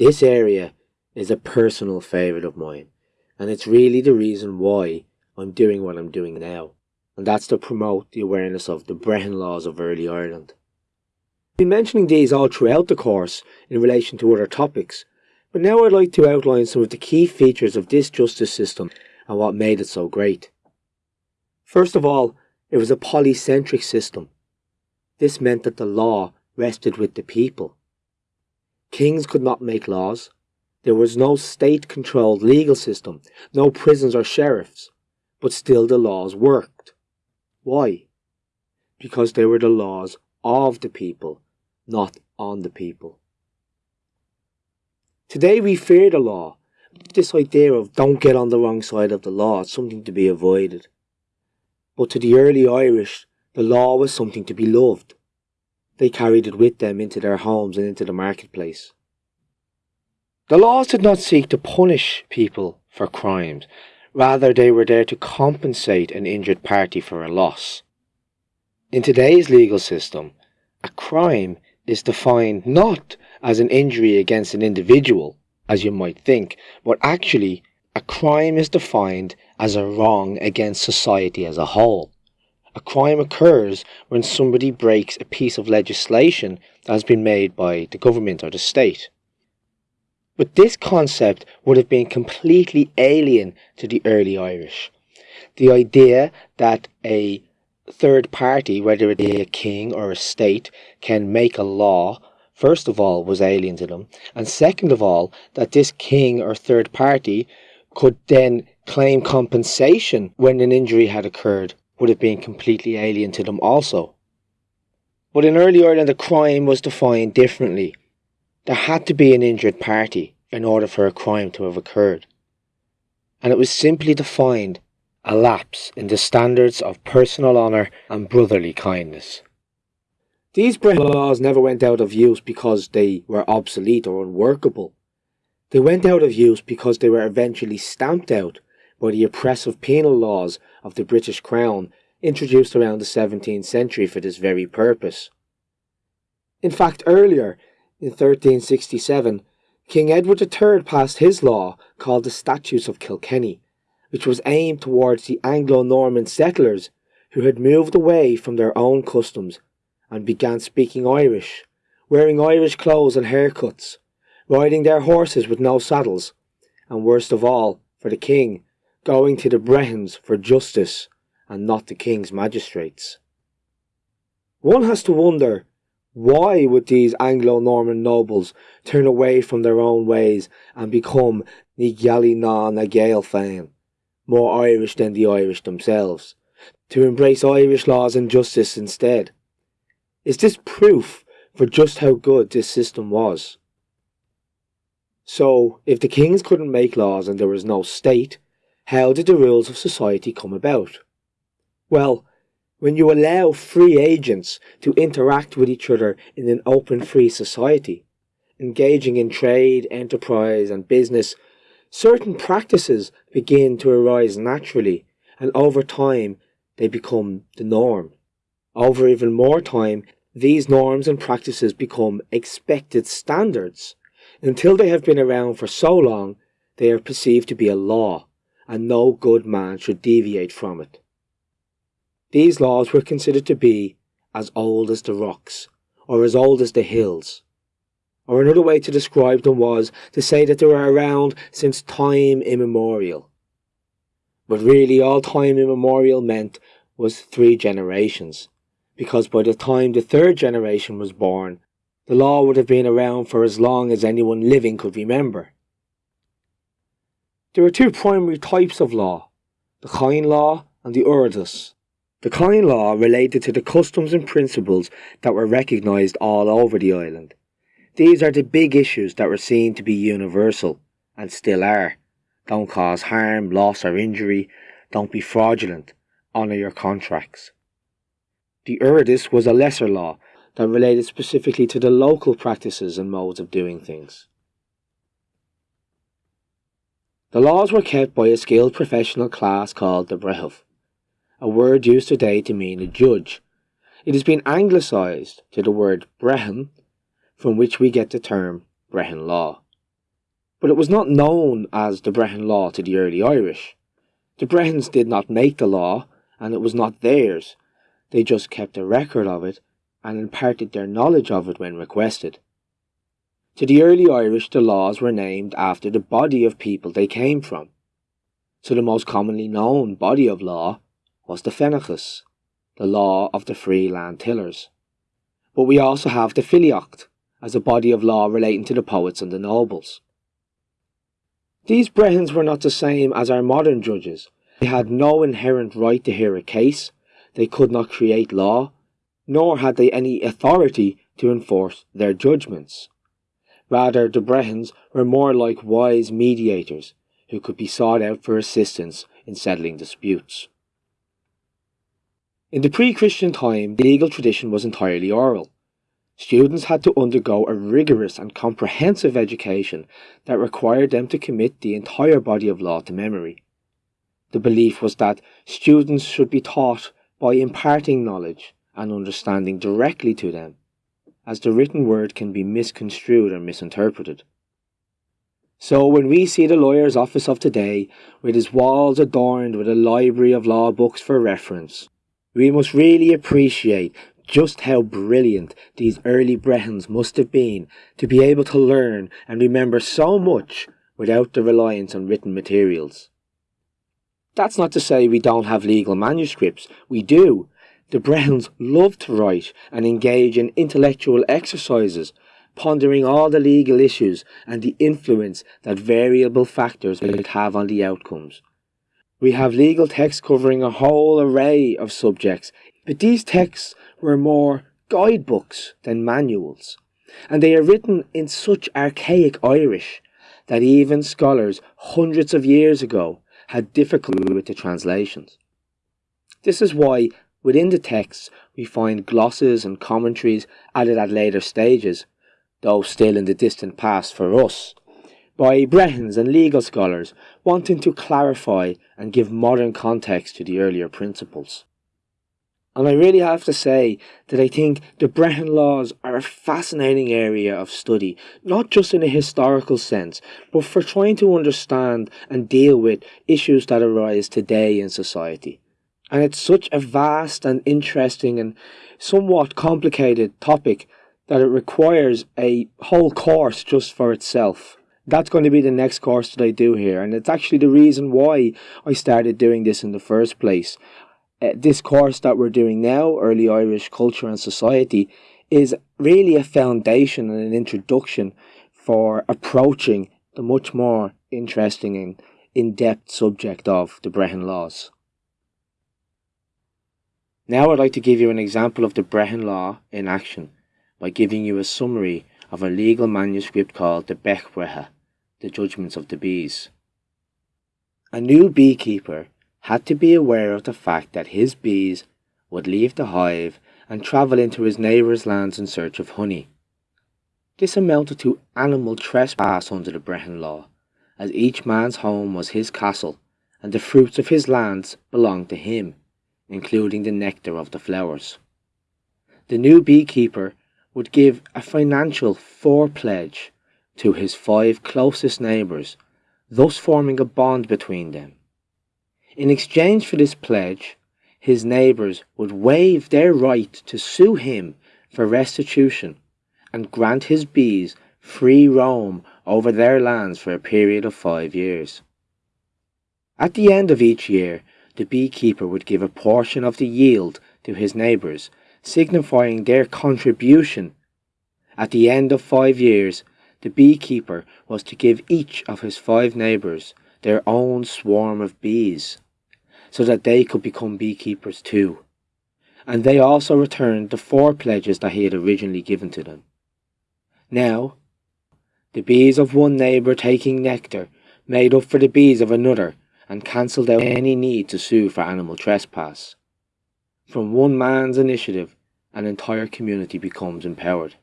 This area is a personal favourite of mine, and it's really the reason why I'm doing what I'm doing now, and that's to promote the awareness of the Brehon laws of early Ireland. I've been mentioning these all throughout the course in relation to other topics, but now I'd like to outline some of the key features of this justice system and what made it so great. First of all, it was a polycentric system. This meant that the law rested with the people. Kings could not make laws. There was no state-controlled legal system, no prisons or sheriffs, but still the laws worked. Why? Because they were the laws of the people, not on the people. Today we fear the law. This idea of don't get on the wrong side of the law is something to be avoided. But to the early Irish, the law was something to be loved. They carried it with them into their homes and into the marketplace. The laws did not seek to punish people for crimes, rather they were there to compensate an injured party for a loss. In today's legal system, a crime is defined not as an injury against an individual, as you might think, but actually a crime is defined as a wrong against society as a whole. A crime occurs when somebody breaks a piece of legislation that has been made by the government or the state. But this concept would have been completely alien to the early Irish. The idea that a third party, whether it be a king or a state, can make a law, first of all, was alien to them, and second of all, that this king or third party could then claim compensation when an injury had occurred would have been completely alien to them also. But in early Ireland, the crime was defined differently. There had to be an injured party in order for a crime to have occurred. And it was simply defined a lapse in the standards of personal honour and brotherly kindness. These Brehon laws never went out of use because they were obsolete or unworkable. They went out of use because they were eventually stamped out by the oppressive penal laws of the British Crown introduced around the 17th century for this very purpose. In fact, earlier, in 1367, King Edward III passed his law called the Statutes of Kilkenny, which was aimed towards the Anglo-Norman settlers who had moved away from their own customs and began speaking Irish, wearing Irish clothes and haircuts, riding their horses with no saddles, and worst of all, for the king, going to the Brehons for justice and not the king's magistrates. One has to wonder why would these Anglo-Norman nobles turn away from their own ways and become Gaelaí ná na Gaeil féin, more Irish than the Irish themselves, to embrace Irish laws and justice instead? Is this proof for just how good this system was? So, if the kings couldn't make laws and there was no state, how did the rules of society come about? Well, when you allow free agents to interact with each other in an open free society, engaging in trade, enterprise and business, certain practices begin to arise naturally and over time they become the norm. Over even more time, these norms and practices become expected standards. Until they have been around for so long, they are perceived to be a law, and no good man should deviate from it. These laws were considered to be as old as the rocks, or as old as the hills. Or another way to describe them was to say that they were around since time immemorial. But really all time immemorial meant was three generations, because by the time the third generation was born, the law would have been around for as long as anyone living could remember. There are two primary types of law, the Cain law and the Urradas. The Cain law related to the customs and principles that were recognised all over the island. These are the big issues that were seen to be universal, and still are. Don't cause harm, loss or injury. Don't be fraudulent. Honour your contracts. The Urradas was a lesser law that related specifically to the local practices and modes of doing things. The laws were kept by a skilled professional class called the breitheamh a word used today to mean a judge. It has been anglicised to the word Brehon, from which we get the term Brehon law. But it was not known as the Brehon Law to the early Irish. The Brehons did not make the law, and it was not theirs. They just kept a record of it and imparted their knowledge of it when requested. To the early Irish, the laws were named after the body of people they came from. So the most commonly known body of law was the Fénechas, the law of the free land tillers. But we also have the Filiocht, as a body of law relating to the poets and the nobles. These Brehons were not the same as our modern judges. They had no inherent right to hear a case, they could not create law, nor had they any authority to enforce their judgments. Rather, the Brehons were more like wise mediators who could be sought out for assistance in settling disputes. In the pre-Christian time, the legal tradition was entirely oral. Students had to undergo a rigorous and comprehensive education that required them to commit the entire body of law to memory. The belief was that students should be taught by imparting knowledge and understanding directly to them, as the written word can be misconstrued or misinterpreted. So when we see the lawyer's office of today, with his walls adorned with a library of law books for reference, we must really appreciate just how brilliant these early Brehons must have been to be able to learn and remember so much without the reliance on written materials. That's not to say we don't have legal manuscripts, we do. The Brehons love to write and engage in intellectual exercises, pondering all the legal issues and the influence that variable factors might have on the outcomes. We have legal texts covering a whole array of subjects, but these texts were more guidebooks than manuals, and they are written in such archaic Irish that even scholars hundreds of years ago had difficulty with the translations. This is why within the texts we find glosses and commentaries added at later stages, though still in the distant past for us, by Brehons and legal scholars wanting to clarify and give modern context to the earlier principles. And I really have to say that I think the Brehon laws are a fascinating area of study, not just in a historical sense, but for trying to understand and deal with issues that arise today in society. And it's such a vast and interesting and somewhat complicated topic that it requires a whole course just for itself that's going to be the next course that I do here. And it's actually the reason why I started doing this in the first place. Uh, this course that we're doing now, Early Irish Culture and Society, is really a foundation and an introduction for approaching the much more interesting and in-depth subject of the Brehon Laws. Now I'd like to give you an example of the Brehon Law in action by giving you a summary of a legal manuscript called the Bechbretha the judgments of the bees. A new beekeeper had to be aware of the fact that his bees would leave the hive and travel into his neighbour's lands in search of honey. This amounted to animal trespass under the Brehon law, as each man's home was his castle, and the fruits of his lands belonged to him, including the nectar of the flowers. The new beekeeper would give a financial fore-pledge to his five closest neighbours, thus forming a bond between them. In exchange for this pledge, his neighbours would waive their right to sue him for restitution and grant his bees free roam over their lands for a period of five years. At the end of each year, the beekeeper would give a portion of the yield to his neighbours, signifying their contribution. At the end of five years, the beekeeper was to give each of his five neighbours their own swarm of bees, so that they could become beekeepers too. And they also returned the fore pledges that he had originally given to them. Now, the bees of one neighbour taking nectar made up for the bees of another and cancelled out any need to sue for animal trespass. From one man's initiative, an entire community becomes empowered.